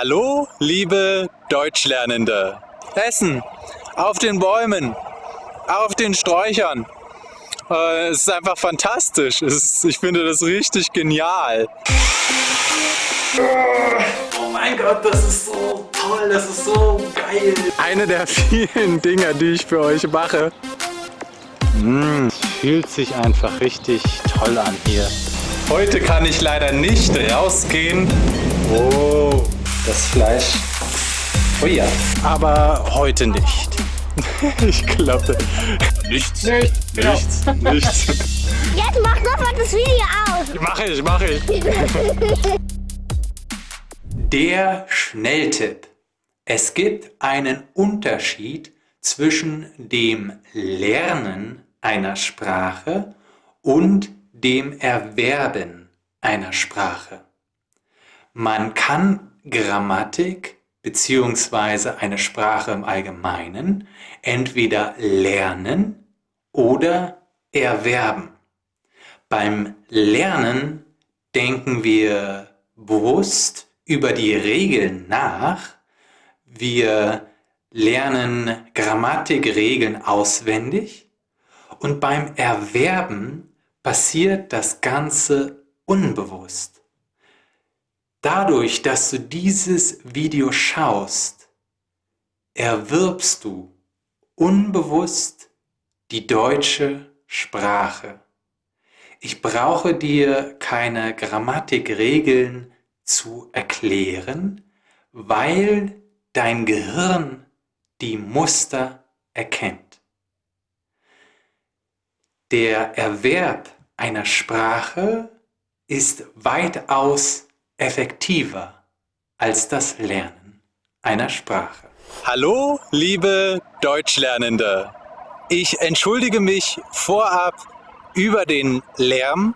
Hallo, liebe Deutschlernende. Essen auf den Bäumen, auf den Sträuchern. Äh, es ist einfach fantastisch. Ist, ich finde das richtig genial. Oh mein Gott, das ist so toll, das ist so geil. Eine der vielen Dinge, die ich für euch mache. Mmh, fühlt sich einfach richtig toll an hier. Heute kann ich leider nicht rausgehen. Oh, das Fleisch. Oh ja, aber heute nicht. ich glaube. Nichts. Nichts. Nichts. Nichts. Jetzt mach sofort das Video aus. Mach ich, mach ich. Der Schnelltipp. Es gibt einen Unterschied zwischen dem Lernen einer Sprache und dem Erwerben einer Sprache. Man kann Grammatik bzw. eine Sprache im Allgemeinen entweder lernen oder erwerben. Beim Lernen denken wir bewusst über die Regeln nach. Wir lernen Grammatikregeln auswendig und beim Erwerben passiert das Ganze unbewusst. Dadurch, dass du dieses Video schaust, erwirbst du unbewusst die deutsche Sprache. Ich brauche dir keine Grammatikregeln zu erklären, weil dein Gehirn die Muster erkennt. Der Erwerb einer Sprache ist weitaus effektiver als das Lernen einer Sprache. Hallo, liebe Deutschlernende. Ich entschuldige mich vorab über den Lärm,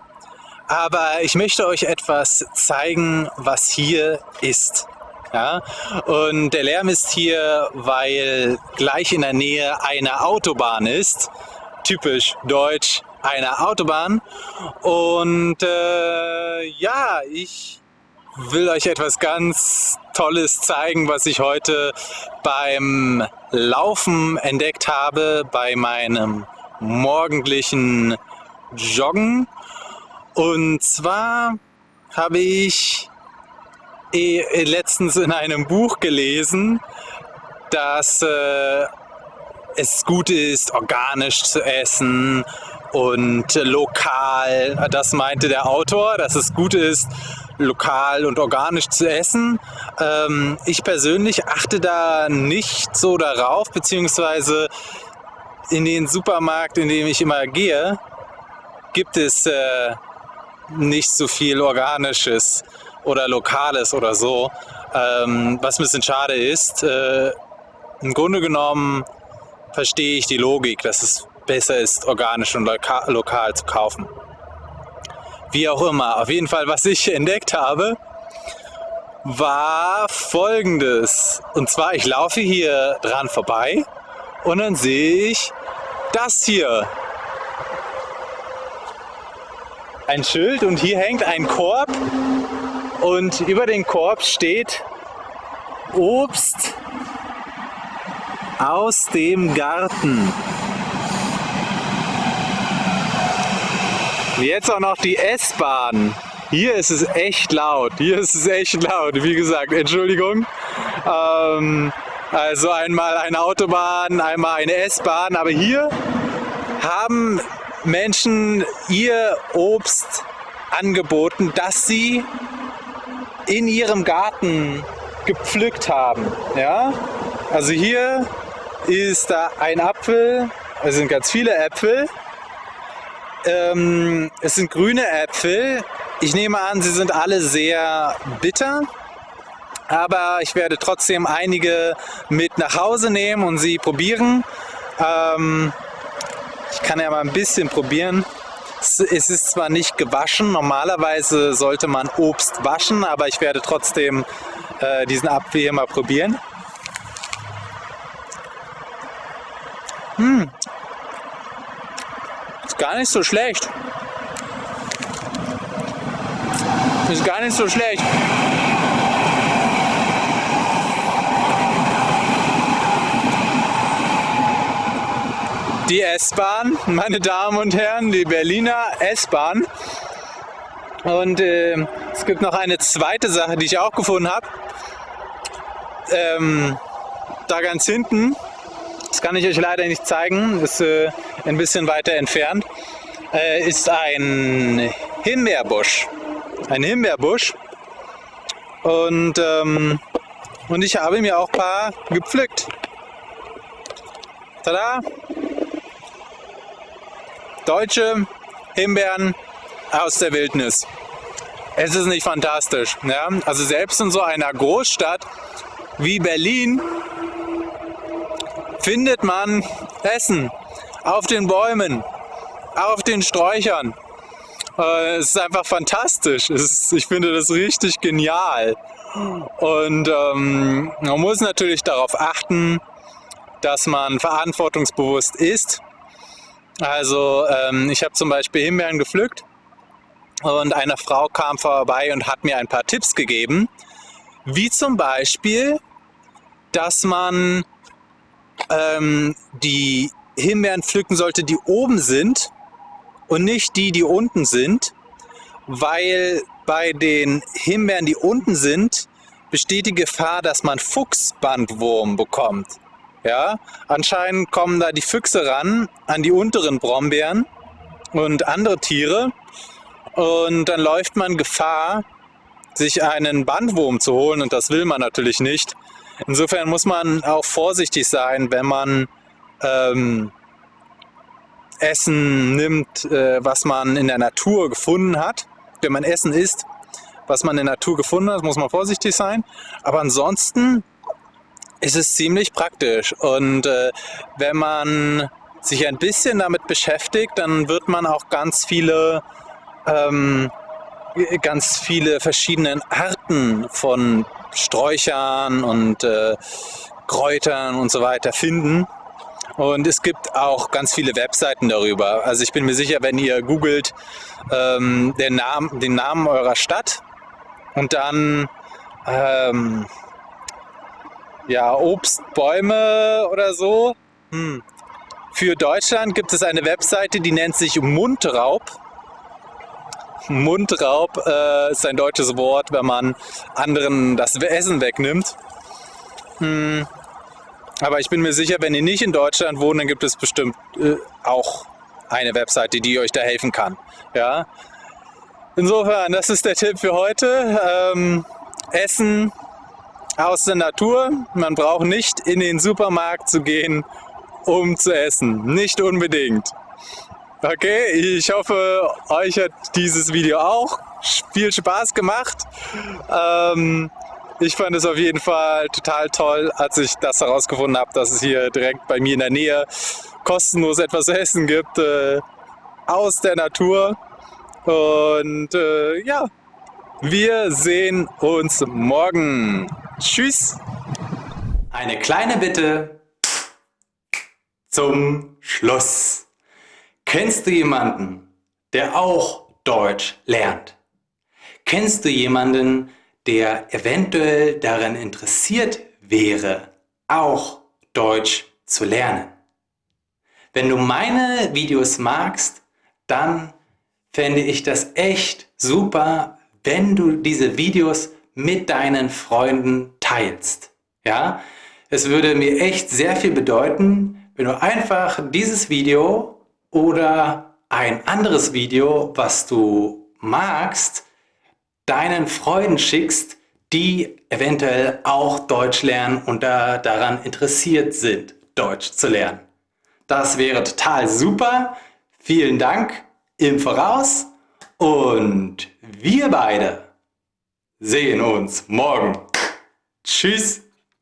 aber ich möchte euch etwas zeigen, was hier ist. Ja? Und der Lärm ist hier, weil gleich in der Nähe eine Autobahn ist. Typisch deutsch, eine Autobahn. Und äh, ja, ich will euch etwas ganz Tolles zeigen, was ich heute beim Laufen entdeckt habe, bei meinem morgendlichen Joggen. Und zwar habe ich eh letztens in einem Buch gelesen, dass äh, es gut ist, organisch zu essen und lokal. Das meinte der Autor, dass es gut ist, lokal und organisch zu essen. Ähm, ich persönlich achte da nicht so darauf, beziehungsweise in den Supermarkt, in dem ich immer gehe, gibt es äh, nicht so viel Organisches oder Lokales oder so, ähm, was ein bisschen schade ist. Äh, Im Grunde genommen verstehe ich die Logik, dass es besser ist, organisch und loka lokal zu kaufen. Wie auch immer, auf jeden Fall, was ich entdeckt habe, war folgendes. Und zwar, ich laufe hier dran vorbei und dann sehe ich das hier ein Schild und hier hängt ein Korb und über den Korb steht Obst aus dem Garten. Jetzt auch noch die S-Bahn. Hier ist es echt laut. Hier ist es echt laut. Wie gesagt, Entschuldigung. Ähm, also einmal eine Autobahn, einmal eine S-Bahn. Aber hier haben Menschen ihr Obst angeboten, das sie in ihrem Garten gepflückt haben. Ja? Also hier ist da ein Apfel, es sind ganz viele Äpfel. Ähm, es sind grüne Äpfel. Ich nehme an, sie sind alle sehr bitter. Aber ich werde trotzdem einige mit nach Hause nehmen und sie probieren. Ähm, ich kann ja mal ein bisschen probieren. Es ist zwar nicht gewaschen, normalerweise sollte man Obst waschen, aber ich werde trotzdem äh, diesen Apfel hier mal probieren. Gar nicht so schlecht. Ist gar nicht so schlecht. Die S-Bahn, meine Damen und Herren, die Berliner S-Bahn. Und äh, es gibt noch eine zweite Sache, die ich auch gefunden habe. Ähm, da ganz hinten, das kann ich euch leider nicht zeigen, ist äh, ein bisschen weiter entfernt, äh, ist ein Himbeerbusch. Ein Himbeerbusch. Und, ähm, und ich habe mir auch ein paar gepflückt. Tada! Deutsche Himbeeren aus der Wildnis. Es ist nicht fantastisch. Ja? Also selbst in so einer Großstadt wie Berlin findet man Essen auf den Bäumen, auf den Sträuchern. Äh, es ist einfach fantastisch. Ich finde das richtig genial. Und ähm, man muss natürlich darauf achten, dass man verantwortungsbewusst ist. Also ähm, ich habe zum Beispiel Himbeeren gepflückt und eine Frau kam vorbei und hat mir ein paar Tipps gegeben, wie zum Beispiel, dass man ähm, die Himbeeren pflücken sollte, die oben sind und nicht die, die unten sind, weil bei den Himbeeren, die unten sind, besteht die Gefahr, dass man Fuchsbandwurm bekommt. Ja, anscheinend kommen da die Füchse ran an die unteren Brombeeren und andere Tiere und dann läuft man Gefahr, sich einen Bandwurm zu holen und das will man natürlich nicht. Insofern muss man auch vorsichtig sein, wenn man ähm, Essen nimmt, äh, was man in der Natur gefunden hat. Wenn man Essen isst, was man in der Natur gefunden hat, muss man vorsichtig sein. Aber ansonsten ist es ziemlich praktisch. Und äh, wenn man sich ein bisschen damit beschäftigt, dann wird man auch ganz viele ähm, ganz viele verschiedene Arten von Sträuchern und äh, Kräutern und so weiter finden. Und es gibt auch ganz viele Webseiten darüber. Also ich bin mir sicher, wenn ihr googelt ähm, den, Namen, den Namen eurer Stadt und dann ähm, ja, Obstbäume oder so. Hm. Für Deutschland gibt es eine Webseite, die nennt sich Mundraub. Mundraub äh, ist ein deutsches Wort, wenn man anderen das Essen wegnimmt. Hm. Aber ich bin mir sicher, wenn ihr nicht in Deutschland wohnt, dann gibt es bestimmt äh, auch eine Webseite, die euch da helfen kann. Ja? Insofern, das ist der Tipp für heute. Ähm, Essen aus der Natur. Man braucht nicht in den Supermarkt zu gehen, um zu essen. Nicht unbedingt. Okay, ich hoffe, euch hat dieses Video auch viel Spaß gemacht. Ähm, ich fand es auf jeden Fall total toll, als ich das herausgefunden habe, dass es hier direkt bei mir in der Nähe kostenlos etwas zu essen gibt äh, aus der Natur. Und äh, ja, wir sehen uns morgen. Tschüss. Eine kleine Bitte zum Schluss. Kennst du jemanden, der auch Deutsch lernt? Kennst du jemanden, der eventuell daran interessiert wäre, auch Deutsch zu lernen? Wenn du meine Videos magst, dann fände ich das echt super, wenn du diese Videos mit deinen Freunden teilst. Ja, es würde mir echt sehr viel bedeuten, wenn du einfach dieses Video oder ein anderes Video, was du magst, deinen Freunden schickst, die eventuell auch Deutsch lernen und da daran interessiert sind, Deutsch zu lernen. Das wäre total super. Vielen Dank im Voraus und wir beide sehen uns morgen. Tschüss.